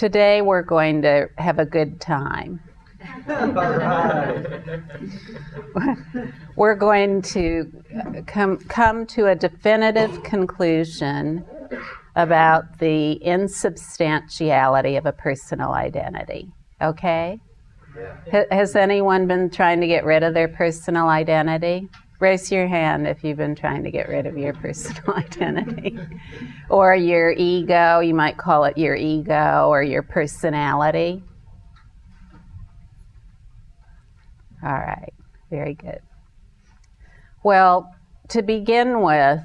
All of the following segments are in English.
Today we're going to have a good time. we're going to uh, come, come to a definitive conclusion about the insubstantiality of a personal identity. Okay? Yeah. Has anyone been trying to get rid of their personal identity? Raise your hand if you've been trying to get rid of your personal identity. or your ego, you might call it your ego or your personality. All right, very good. Well, to begin with,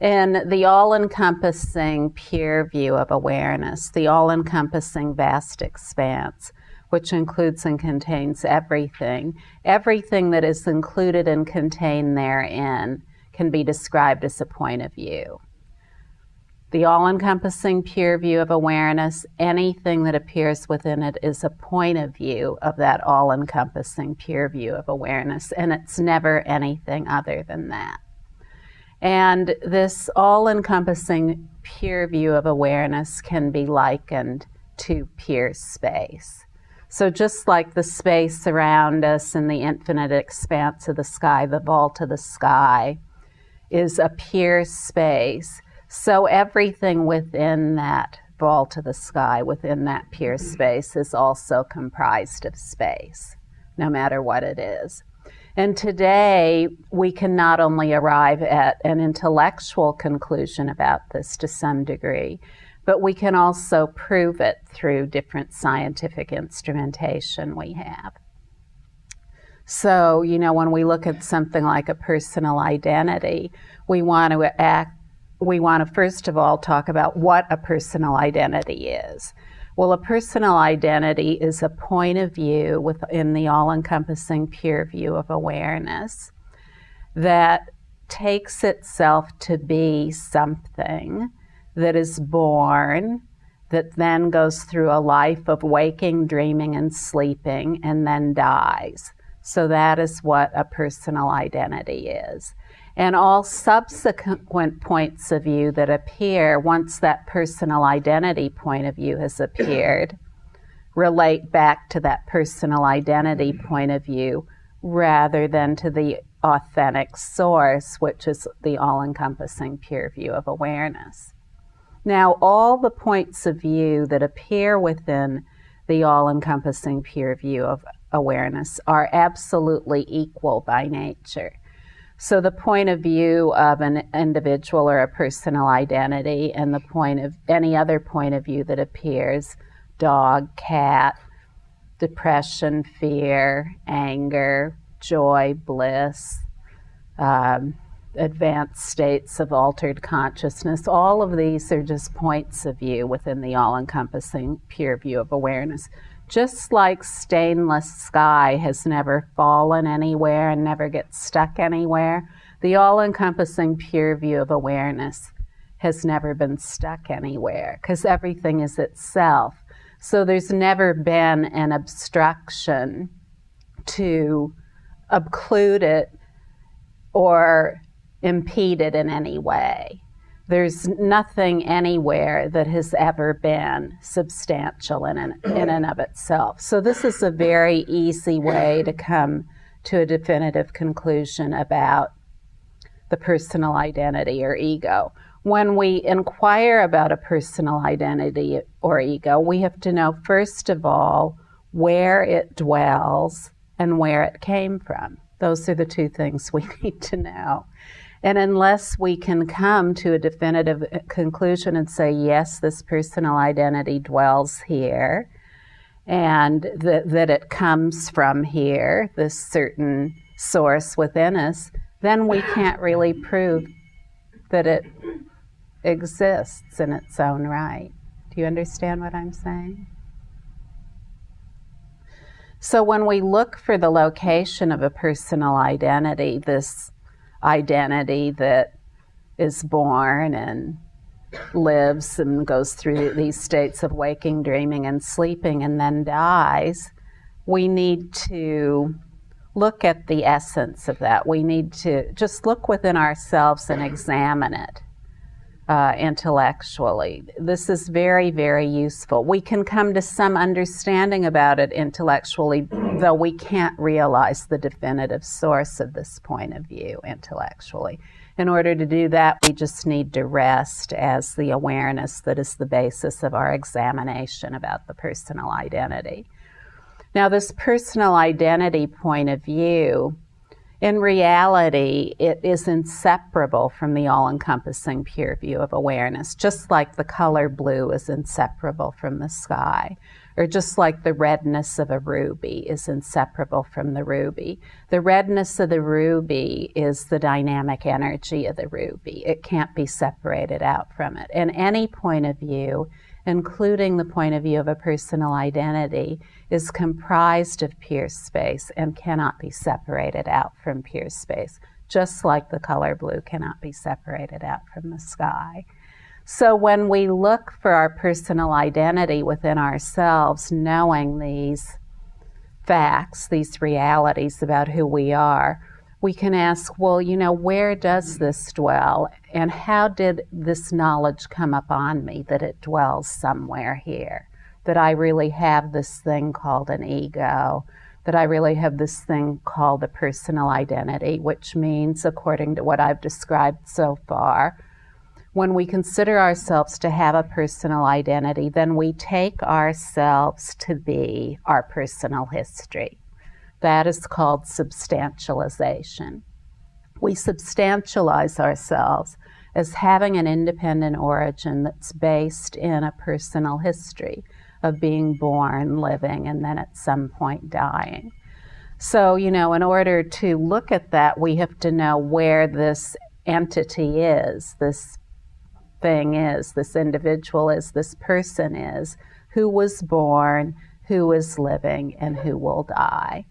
in the all encompassing pure view of awareness, the all encompassing vast expanse, which includes and contains everything, everything that is included and contained therein can be described as a point of view. The all encompassing pure view of awareness, anything that appears within it is a point of view of that all encompassing pure view of awareness, and it's never anything other than that. And this all encompassing pure view of awareness can be likened to pure space. So, just like the space around us and the infinite expanse of the sky, the vault of the sky is a pure space, so everything within that vault of the sky, within that pure space, is also comprised of space, no matter what it is. And today, we can not only arrive at an intellectual conclusion about this to some degree, but we can also prove it through different scientific instrumentation we have. So, you know, when we look at something like a personal identity, we want to act, we want to first of all talk about what a personal identity is. Well, a personal identity is a point of view within the all encompassing pure view of awareness that takes itself to be something that is born, that then goes through a life of waking, dreaming, and sleeping, and then dies. So that is what a personal identity is and all subsequent points of view that appear once that personal identity point of view has appeared relate back to that personal identity point of view rather than to the authentic source, which is the all encompassing pure view of awareness. Now, all the points of view that appear within the all encompassing pure view of awareness are absolutely equal by nature. So the point of view of an individual or a personal identity and the point of any other point of view that appears dog, cat, depression, fear, anger, joy, bliss, um, advanced states of altered consciousness. All of these are just points of view within the all encompassing pure view of awareness just like stainless sky has never fallen anywhere and never gets stuck anywhere, the all encompassing pure view of awareness has never been stuck anywhere because everything is itself. So there's never been an obstruction to occlude it or impede it in any way. There's nothing anywhere that has ever been substantial in, an, in and of itself. So, this is a very easy way to come to a definitive conclusion about the personal identity or ego. When we inquire about a personal identity or ego, we have to know, first of all, where it dwells and where it came from. Those are the two things we need to know. And unless we can come to a definitive uh, conclusion and say, yes, this personal identity dwells here, and that, that it comes from here, this certain source within us, then we can't really prove that it exists in its own right. Do you understand what I'm saying? So, when we look for the location of a personal identity, this identity that is born and lives and goes through these states of waking, dreaming, and sleeping and then dies, we need to look at the essence of that. We need to just look within ourselves and examine it. Uh, intellectually. This is very, very useful. We can come to some understanding about it intellectually, though we can't realize the definitive source of this point of view intellectually. In order to do that, we just need to rest as the awareness that is the basis of our examination about the personal identity. Now, this personal identity point of view in reality, it is inseparable from the all encompassing pure view of awareness, just like the color blue is inseparable from the sky, or just like the redness of a ruby is inseparable from the ruby. The redness of the ruby is the dynamic energy of the ruby, it can't be separated out from it. And any point of view, including the point of view of a personal identity, is comprised of pure space and cannot be separated out from pure space, just like the color blue cannot be separated out from the sky. So when we look for our personal identity within ourselves, knowing these facts, these realities about who we are, we can ask, well, you know, where does this dwell? And how did this knowledge come upon me that it dwells somewhere here? that I really have this thing called an ego, that I really have this thing called a personal identity, which means, according to what I've described so far, when we consider ourselves to have a personal identity, then we take ourselves to be our personal history. That is called substantialization. We substantialize ourselves as having an independent origin that's based in a personal history of being born, living, and then at some point dying. So, you know, in order to look at that, we have to know where this entity is, this thing is, this individual is, this person is, who was born, who is living, and who will die.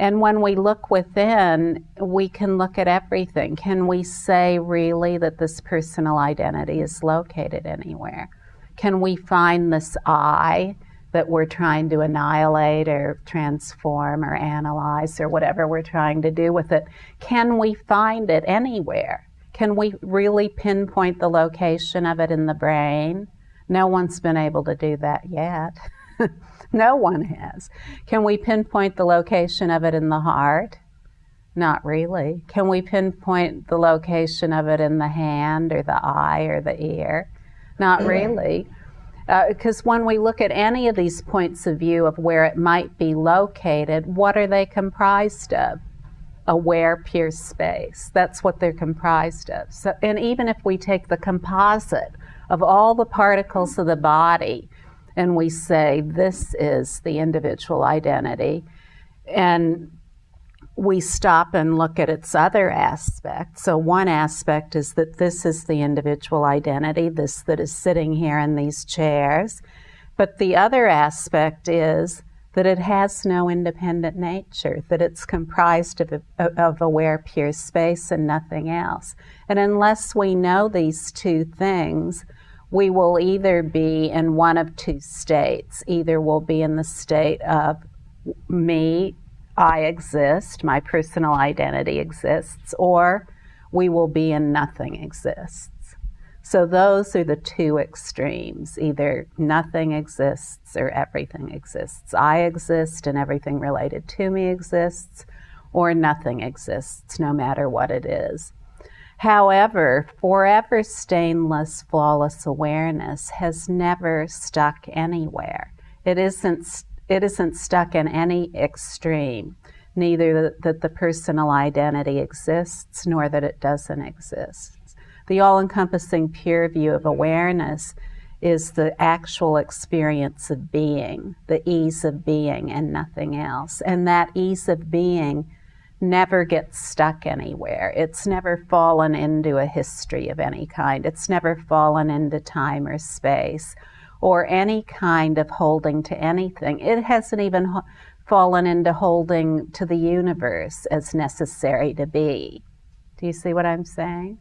And when we look within, we can look at everything. Can we say really that this personal identity is located anywhere? Can we find this I that we're trying to annihilate or transform or analyze or whatever we're trying to do with it? Can we find it anywhere? Can we really pinpoint the location of it in the brain? No one's been able to do that yet. no one has. Can we pinpoint the location of it in the heart? Not really. Can we pinpoint the location of it in the hand or the eye or the ear? Not really. Because uh, when we look at any of these points of view of where it might be located, what are they comprised of? Aware pure space. That's what they're comprised of. So, and even if we take the composite of all the particles of the body and we say this is the individual identity, and we stop and look at its other aspects. So, one aspect is that this is the individual identity, this that is sitting here in these chairs. But the other aspect is that it has no independent nature, that it's comprised of, of aware pure space and nothing else. And unless we know these two things, we will either be in one of two states. Either we'll be in the state of me I exist, my personal identity exists, or we will be in nothing exists. So those are the two extremes. Either nothing exists or everything exists. I exist and everything related to me exists, or nothing exists, no matter what it is. However, forever stainless, flawless awareness has never stuck anywhere. It isn't it isn't stuck in any extreme, neither that the personal identity exists nor that it doesn't exist. The all encompassing pure view of awareness is the actual experience of being, the ease of being, and nothing else. And that ease of being never gets stuck anywhere. It's never fallen into a history of any kind, it's never fallen into time or space or any kind of holding to anything. It hasn't even fallen into holding to the universe as necessary to be. Do you see what I'm saying?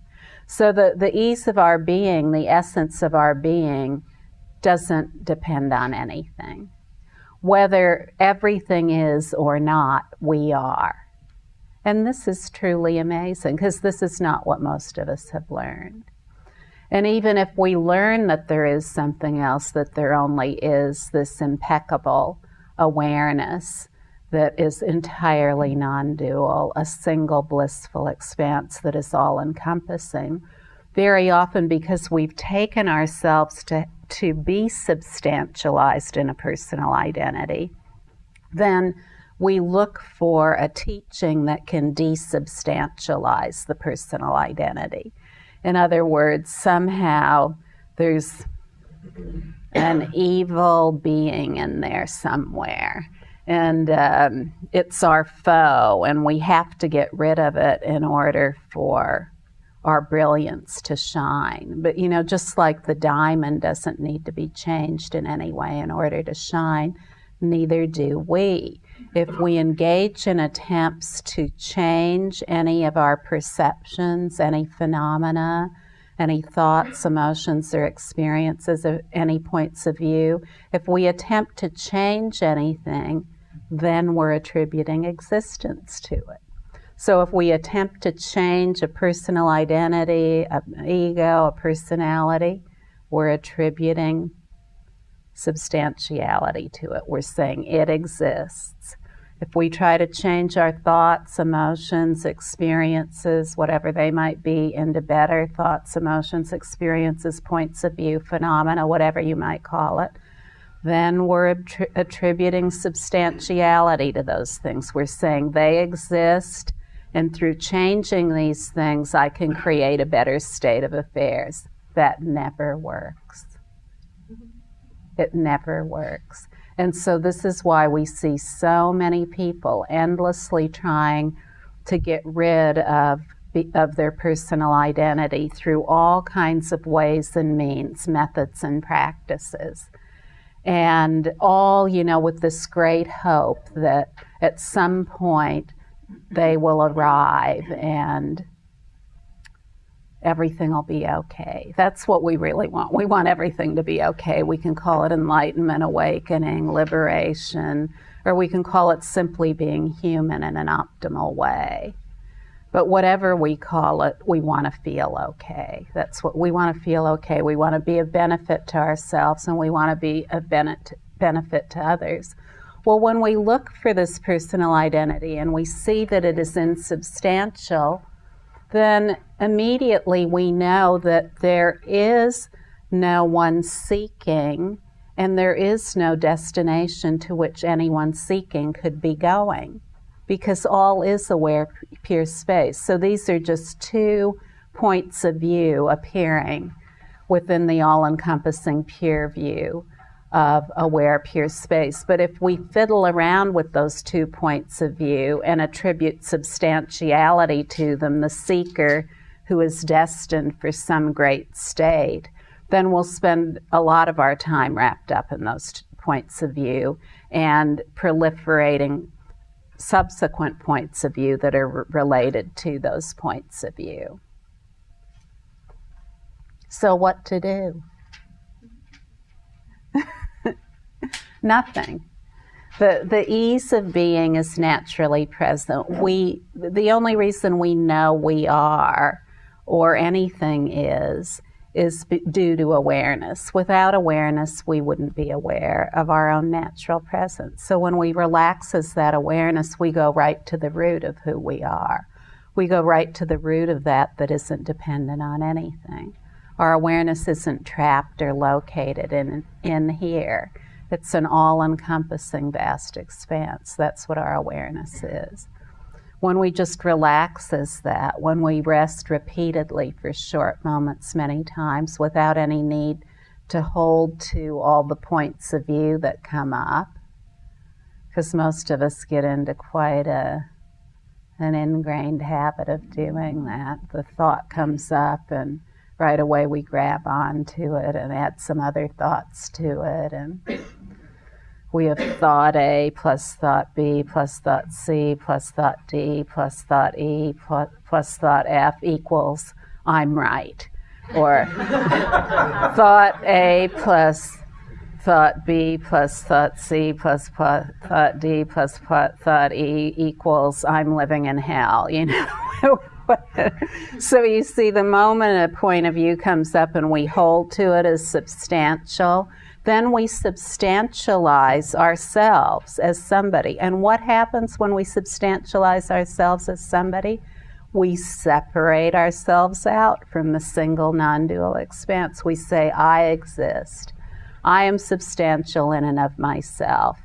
So the, the ease of our being, the essence of our being, doesn't depend on anything. Whether everything is or not, we are. And this is truly amazing because this is not what most of us have learned. And even if we learn that there is something else, that there only is this impeccable awareness that is entirely non dual, a single blissful expanse that is all encompassing, very often because we've taken ourselves to, to be substantialized in a personal identity, then we look for a teaching that can desubstantialize the personal identity. In other words, somehow there's an evil being in there somewhere. And um, it's our foe, and we have to get rid of it in order for our brilliance to shine. But you know, just like the diamond doesn't need to be changed in any way in order to shine, neither do we. If we engage in attempts to change any of our perceptions, any phenomena, any thoughts, emotions, or experiences, any points of view, if we attempt to change anything, then we're attributing existence to it. So if we attempt to change a personal identity, an ego, a personality, we're attributing substantiality to it. We're saying it exists. If we try to change our thoughts, emotions, experiences, whatever they might be, into better thoughts, emotions, experiences, points of view, phenomena, whatever you might call it, then we're attributing substantiality to those things. We're saying they exist, and through changing these things, I can create a better state of affairs. That never works. It never works. And so, this is why we see so many people endlessly trying to get rid of, of their personal identity through all kinds of ways and means, methods, and practices. And all, you know, with this great hope that at some point they will arrive and everything will be okay. That's what we really want. We want everything to be okay. We can call it enlightenment, awakening, liberation, or we can call it simply being human in an optimal way. But whatever we call it, we want to feel okay. That's what we want to feel okay. We want to be a benefit to ourselves and we want to be a benefit to others. Well, when we look for this personal identity and we see that it is insubstantial, then immediately we know that there is no one seeking and there is no destination to which anyone seeking could be going because all is aware pure space. So these are just two points of view appearing within the all encompassing pure view of aware pure space. But if we fiddle around with those two points of view and attribute substantiality to them, the seeker who is destined for some great state, then we'll spend a lot of our time wrapped up in those points of view and proliferating subsequent points of view that are related to those points of view. So, what to do? Nothing. The, the ease of being is naturally present. We, the only reason we know we are or anything is, is due to awareness. Without awareness, we wouldn't be aware of our own natural presence. So when we relax as that awareness, we go right to the root of who we are. We go right to the root of that that isn't dependent on anything. Our awareness isn't trapped or located in, in here. It's an all encompassing vast expanse. That's what our awareness is. When we just relax as that, when we rest repeatedly for short moments many times without any need to hold to all the points of view that come up, because most of us get into quite a an ingrained habit of doing that. The thought comes up and right away we grab onto it and add some other thoughts to it and we have thought A plus thought B plus thought C plus thought D plus thought E plus, plus thought F equals I'm right. Or thought A plus thought B plus thought C plus thought D plus thought E equals I'm living in hell. You know, so you see, the moment a point of view comes up and we hold to it as substantial, then we substantialize ourselves as somebody. And what happens when we substantialize ourselves as somebody? We separate ourselves out from the single non dual expanse. We say, I exist. I am substantial in and of myself.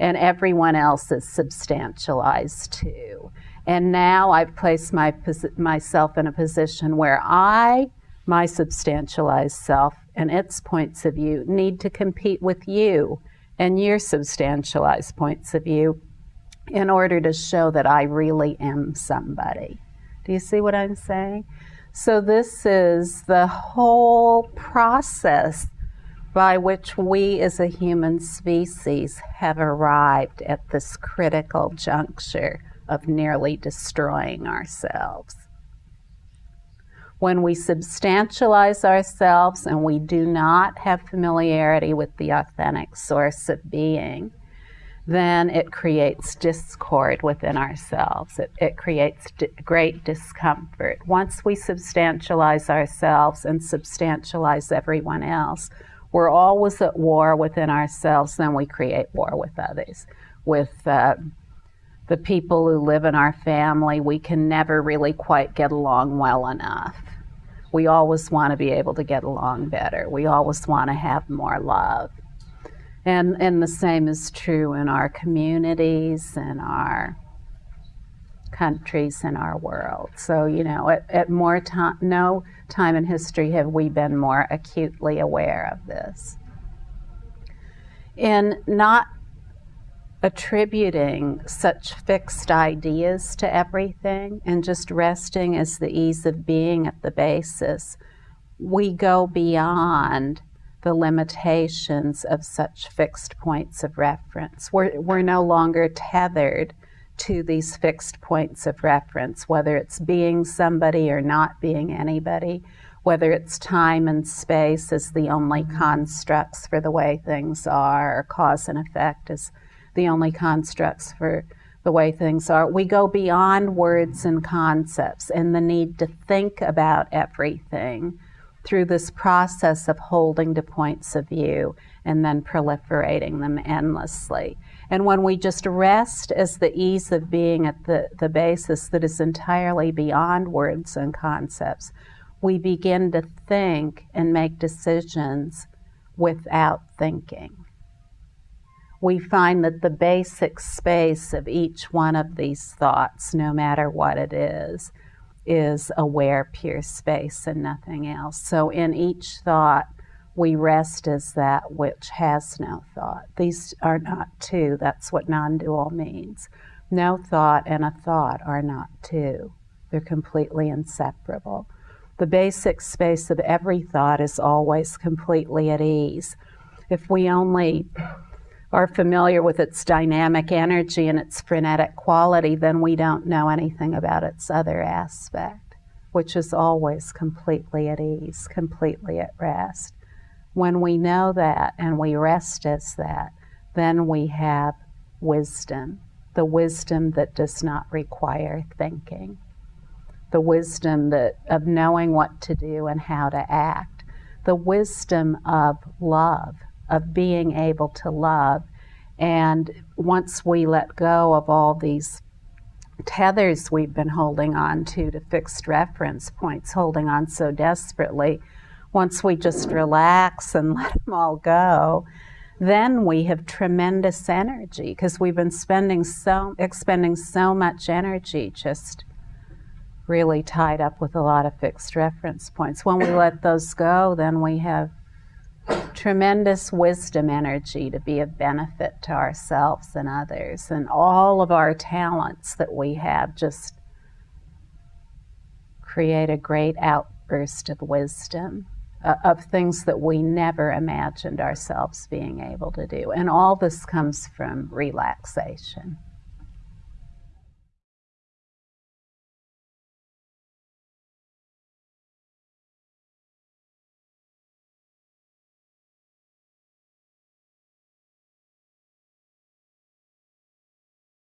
And everyone else is substantialized too. And now I've placed my, myself in a position where I, my substantialized self, and its points of view need to compete with you and your substantialized points of view in order to show that I really am somebody. Do you see what I'm saying? So, this is the whole process by which we as a human species have arrived at this critical juncture of nearly destroying ourselves. When we substantialize ourselves and we do not have familiarity with the authentic source of being, then it creates discord within ourselves. It, it creates great discomfort. Once we substantialize ourselves and substantialize everyone else, we're always at war within ourselves, then we create war with others. With uh, the people who live in our family, we can never really quite get along well enough. We always want to be able to get along better. We always want to have more love. And, and the same is true in our communities in our countries in our world. So, you know, at, at more time, no time in history have we been more acutely aware of this. In not attributing such fixed ideas to everything and just resting as the ease of being at the basis, we go beyond the limitations of such fixed points of reference. We're, we're no longer tethered to these fixed points of reference, whether it's being somebody or not being anybody, whether it's time and space as the only constructs for the way things are, or cause and effect as the only constructs for the way things are. We go beyond words and concepts and the need to think about everything through this process of holding to points of view and then proliferating them endlessly. And when we just rest as the ease of being at the, the basis that is entirely beyond words and concepts, we begin to think and make decisions without thinking we find that the basic space of each one of these thoughts, no matter what it is, is aware, pure space and nothing else. So in each thought, we rest as that which has no thought. These are not two. That's what non dual means. No thought and a thought are not two, they're completely inseparable. The basic space of every thought is always completely at ease. If we only are familiar with its dynamic energy and its frenetic quality, then we don't know anything about its other aspect, which is always completely at ease, completely at rest. When we know that and we rest as that, then we have wisdom, the wisdom that does not require thinking, the wisdom that, of knowing what to do and how to act, the wisdom of love of being able to love. And once we let go of all these tethers we've been holding on to, to fixed reference points, holding on so desperately, once we just relax and let them all go, then we have tremendous energy because we've been spending so expending so much energy just really tied up with a lot of fixed reference points. When we let those go, then we have tremendous wisdom energy to be of benefit to ourselves and others, and all of our talents that we have just create a great outburst of wisdom. Uh, of things that we never imagined ourselves being able to do. And all this comes from relaxation.